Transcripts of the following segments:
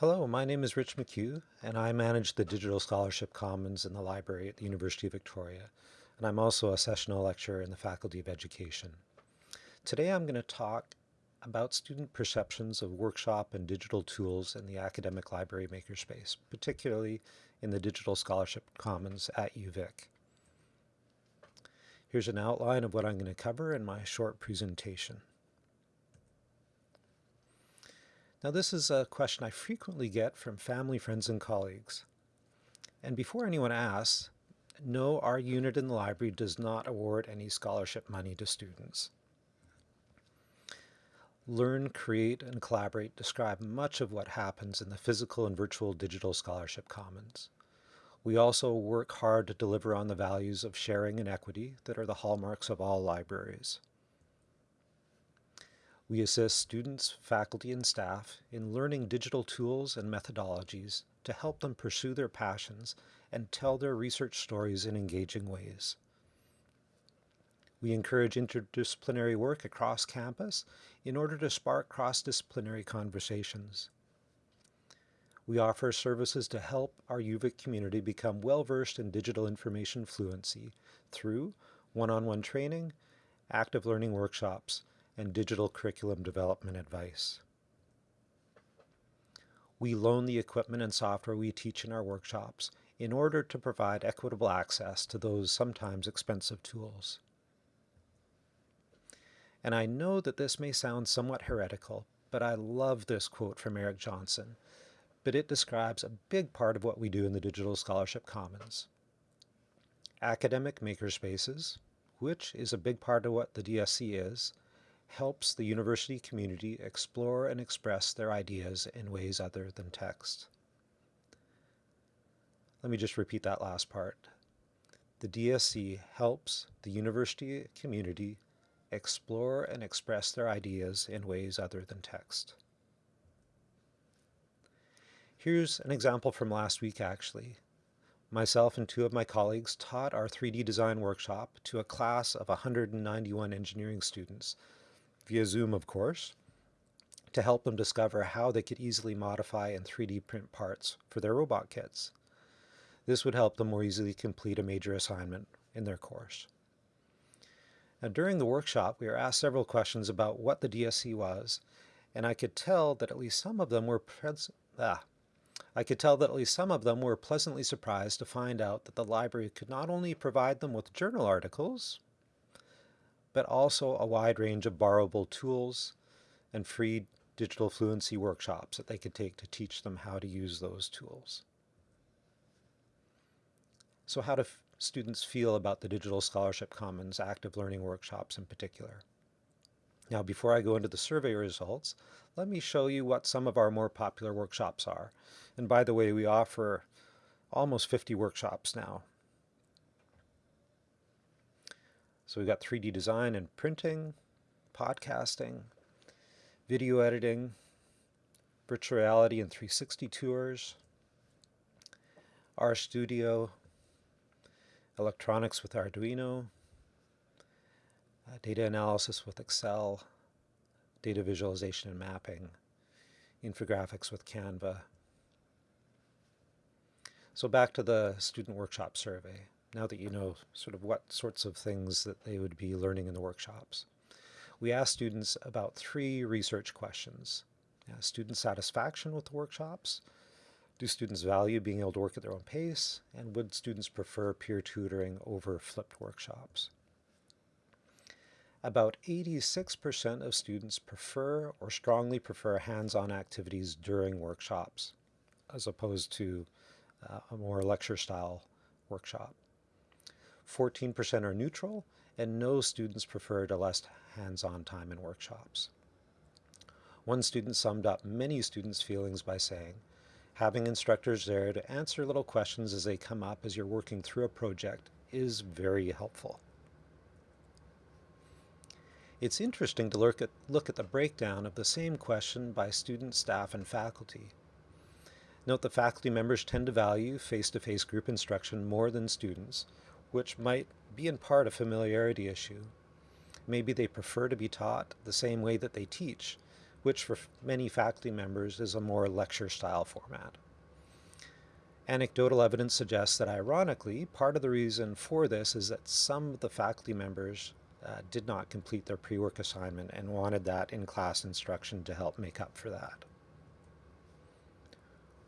Hello, my name is Rich McCue, and I manage the Digital Scholarship Commons in the library at the University of Victoria, and I'm also a sessional lecturer in the Faculty of Education. Today I'm going to talk about student perceptions of workshop and digital tools in the academic library makerspace, particularly in the Digital Scholarship Commons at UVic. Here's an outline of what I'm going to cover in my short presentation. Now this is a question I frequently get from family, friends, and colleagues. And before anyone asks, no, our unit in the library does not award any scholarship money to students. Learn, create, and collaborate describe much of what happens in the physical and virtual digital scholarship commons. We also work hard to deliver on the values of sharing and equity that are the hallmarks of all libraries. We assist students, faculty, and staff in learning digital tools and methodologies to help them pursue their passions and tell their research stories in engaging ways. We encourage interdisciplinary work across campus in order to spark cross-disciplinary conversations. We offer services to help our UVic community become well-versed in digital information fluency through one-on-one -on -one training, active learning workshops, and digital curriculum development advice. We loan the equipment and software we teach in our workshops in order to provide equitable access to those sometimes expensive tools. And I know that this may sound somewhat heretical, but I love this quote from Eric Johnson, but it describes a big part of what we do in the Digital Scholarship Commons. Academic makerspaces, which is a big part of what the DSC is, helps the university community explore and express their ideas in ways other than text. Let me just repeat that last part. The DSC helps the university community explore and express their ideas in ways other than text. Here's an example from last week actually. Myself and two of my colleagues taught our 3D design workshop to a class of 191 engineering students, via Zoom of course, to help them discover how they could easily modify and 3D print parts for their robot kits. This would help them more easily complete a major assignment in their course. Now, during the workshop, we were asked several questions about what the DSC was, and I could tell that at least some of them were ah, I could tell that at least some of them were pleasantly surprised to find out that the library could not only provide them with journal articles, but also a wide range of borrowable tools and free digital fluency workshops that they could take to teach them how to use those tools. So how do students feel about the Digital Scholarship Commons active learning workshops in particular? Now, before I go into the survey results, let me show you what some of our more popular workshops are. And by the way, we offer almost 50 workshops now. So we've got 3D design and printing, podcasting, video editing, virtual reality and 360 tours, RStudio, electronics with Arduino, uh, data analysis with Excel, data visualization and mapping, infographics with Canva. So back to the student workshop survey, now that you know sort of what sorts of things that they would be learning in the workshops. We asked students about three research questions. Student satisfaction with the workshops, do students value being able to work at their own pace? And would students prefer peer tutoring over flipped workshops? About 86% of students prefer or strongly prefer hands-on activities during workshops, as opposed to uh, a more lecture-style workshop. 14% are neutral, and no students prefer to less hands-on time in workshops. One student summed up many students' feelings by saying, Having instructors there to answer little questions as they come up as you're working through a project is very helpful. It's interesting to look at, look at the breakdown of the same question by students, staff, and faculty. Note that faculty members tend to value face-to-face -face group instruction more than students, which might be in part a familiarity issue. Maybe they prefer to be taught the same way that they teach, which for many faculty members is a more lecture style format. Anecdotal evidence suggests that ironically, part of the reason for this is that some of the faculty members uh, did not complete their pre-work assignment and wanted that in-class instruction to help make up for that.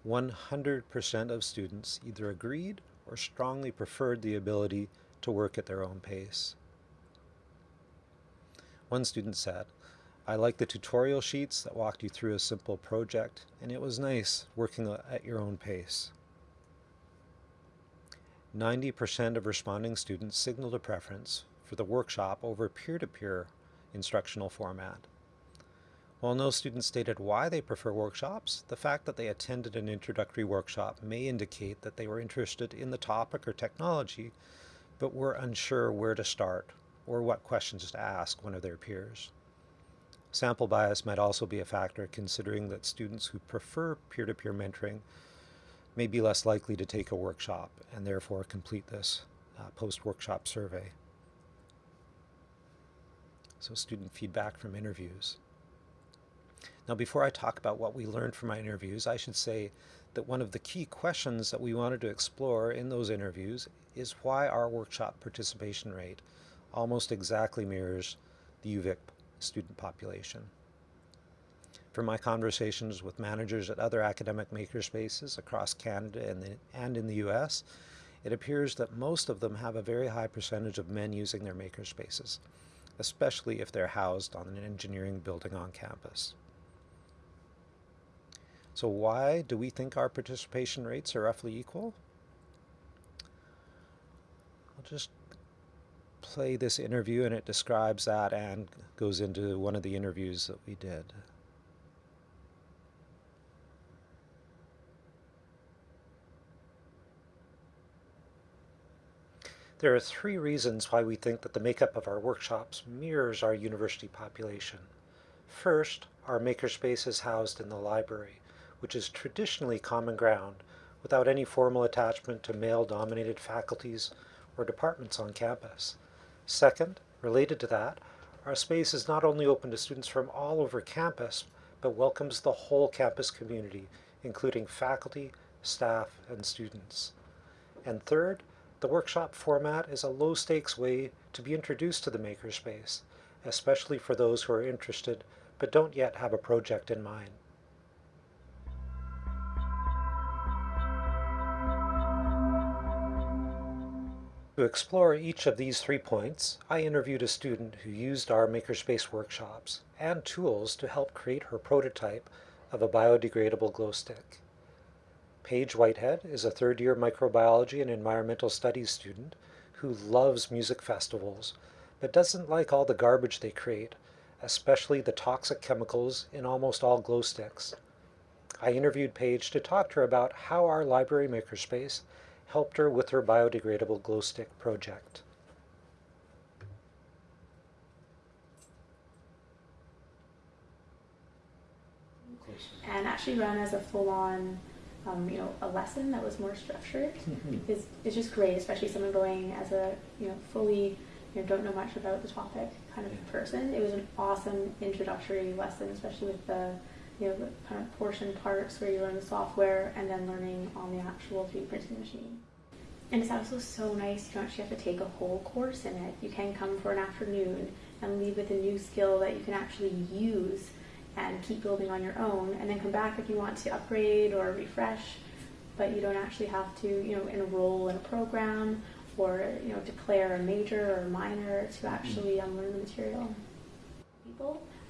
100% of students either agreed or strongly preferred the ability to work at their own pace. One student said, I like the tutorial sheets that walked you through a simple project, and it was nice working at your own pace. 90% of responding students signaled a preference for the workshop over peer-to-peer -peer instructional format. While no student stated why they prefer workshops, the fact that they attended an introductory workshop may indicate that they were interested in the topic or technology, but were unsure where to start or what questions to ask one of their peers. Sample bias might also be a factor considering that students who prefer peer-to-peer -peer mentoring may be less likely to take a workshop and therefore complete this uh, post-workshop survey. So student feedback from interviews. Now before I talk about what we learned from my interviews, I should say that one of the key questions that we wanted to explore in those interviews is why our workshop participation rate almost exactly mirrors the UVic student population. From my conversations with managers at other academic makerspaces across Canada and, the, and in the US, it appears that most of them have a very high percentage of men using their makerspaces, especially if they're housed on an engineering building on campus. So why do we think our participation rates are roughly equal? I'll just play this interview and it describes that and goes into one of the interviews that we did. There are three reasons why we think that the makeup of our workshops mirrors our university population. First, our makerspace is housed in the library, which is traditionally common ground without any formal attachment to male-dominated faculties or departments on campus. Second, related to that, our space is not only open to students from all over campus, but welcomes the whole campus community, including faculty, staff, and students. And third, the workshop format is a low-stakes way to be introduced to the makerspace, especially for those who are interested but don't yet have a project in mind. To explore each of these three points, I interviewed a student who used our Makerspace workshops and tools to help create her prototype of a biodegradable glow stick. Paige Whitehead is a third-year microbiology and environmental studies student who loves music festivals, but doesn't like all the garbage they create, especially the toxic chemicals in almost all glow sticks. I interviewed Paige to talk to her about how our library makerspace helped her with her biodegradable glow stick project. And actually run as a full-on um, you know, a lesson that was more structured mm-hmm. is, is just great, especially someone going as a, you know, fully, you know, don't know much about the topic kind of yeah. person. It was an awesome introductory lesson, especially with the, you know, the kind of portion parts where you learn the software and then learning on the actual 3D printing machine. And it's also so nice, you don't actually have to take a whole course in it. You can come for an afternoon and leave with a new skill that you can actually use and keep building on your own and then come back if you want to upgrade or refresh but you don't actually have to you know enroll in a program or you know declare a major or minor to mm-hmm. actually um, learn the material people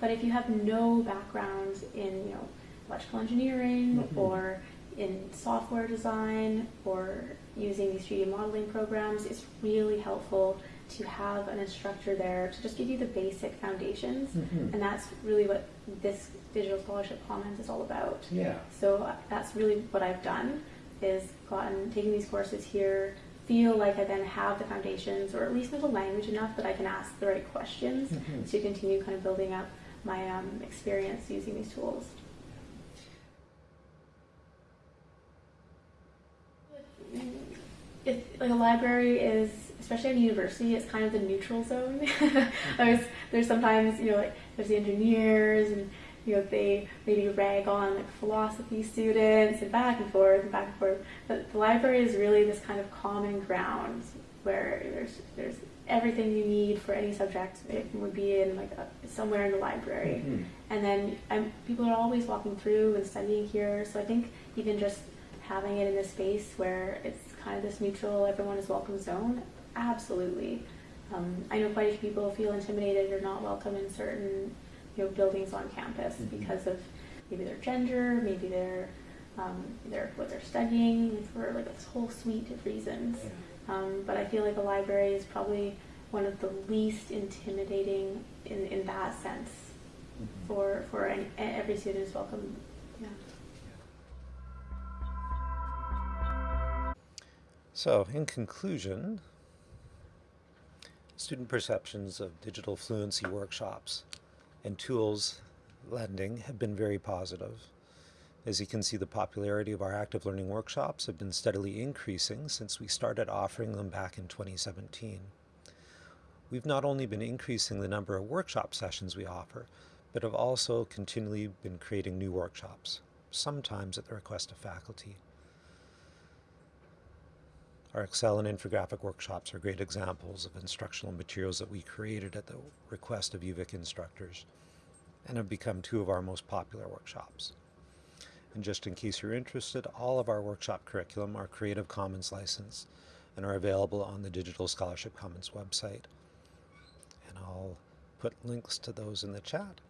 but if you have no background in you know electrical engineering mm -hmm. or in software design or using these 3D modeling programs it's really helpful to have an instructor there to just give you the basic foundations mm -hmm. and that's really what this digital scholarship commons is all about yeah so uh, that's really what i've done is gotten taking these courses here feel like i then have the foundations or at least know the language enough that i can ask the right questions mm -hmm. to continue kind of building up my um, experience using these tools if, like a library is especially at a university, it's kind of the neutral zone. there's there's sometimes you know like there's the engineers and you know they maybe rag on like philosophy students and back and forth and back and forth. But the library is really this kind of common ground where there's there's everything you need for any subject. It would be in like a, somewhere in the library, Mhm. and then um, people are always walking through and studying here. So I think even just having it in a space where it's kind of this neutral, everyone is welcome zone, absolutely. Um, I know quite a few people feel intimidated or not welcome in certain you know buildings on campus Mhm. because of maybe their gender, maybe their um, their what they're studying for like this whole suite of reasons. Um, but I feel like a library is probably one of the least intimidating in, in that sense Mhm. for for any, every student is welcome. Yeah. So, in conclusion, student perceptions of digital fluency workshops and tools lending have been very positive. As you can see, the popularity of our active learning workshops have been steadily increasing since we started offering them back in 2017. We've not only been increasing the number of workshop sessions we offer, but have also continually been creating new workshops, sometimes at the request of faculty. Our Excel and infographic workshops are great examples of instructional materials that we created at the request of UVic instructors and have become two of our most popular workshops. And just in case you're interested, all of our workshop curriculum are Creative Commons licensed and are available on the Digital Scholarship Commons website. And I'll put links to those in the chat.